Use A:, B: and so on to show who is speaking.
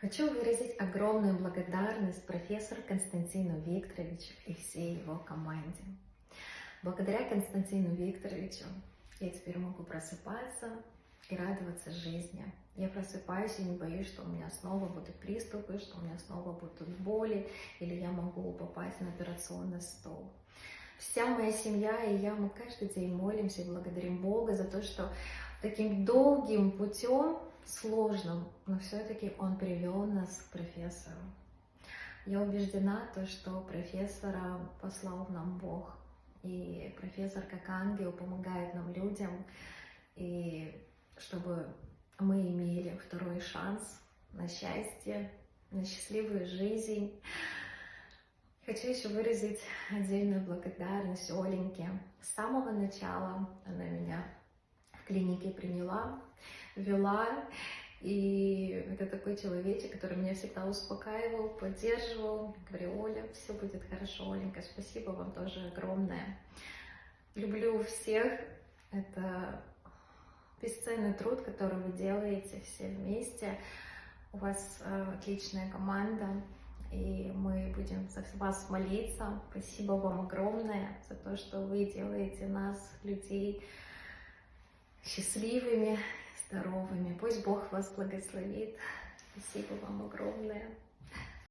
A: Хочу выразить огромную благодарность профессору Константину Викторовичу и всей его команде. Благодаря Константину Викторовичу я теперь могу просыпаться и радоваться жизни. Я просыпаюсь и не боюсь, что у меня снова будут приступы, что у меня снова будут боли, или я могу попасть на операционный стол. Вся моя семья и я, мы каждый день молимся и благодарим Бога за то, что таким долгим путем, сложным, но все-таки Он привел нас к профессору. Я убеждена, то, что профессора послал нам Бог. И профессор как ангел помогает нам людям, и чтобы мы имели второй шанс на счастье, на счастливую жизнь. Хочу еще выразить отдельную благодарность Оленьке. С самого начала она меня клинике приняла, вела, и это такой человечек, который меня всегда успокаивал, поддерживал. Говорю, Оля, все будет хорошо, Оленька, спасибо вам тоже огромное. Люблю всех. Это бесценный труд, который вы делаете все вместе. У вас э, отличная команда, и мы будем за вас молиться. Спасибо вам огромное за то, что вы делаете нас, людей, счастливыми, здоровыми. Пусть Бог вас благословит. Спасибо вам огромное.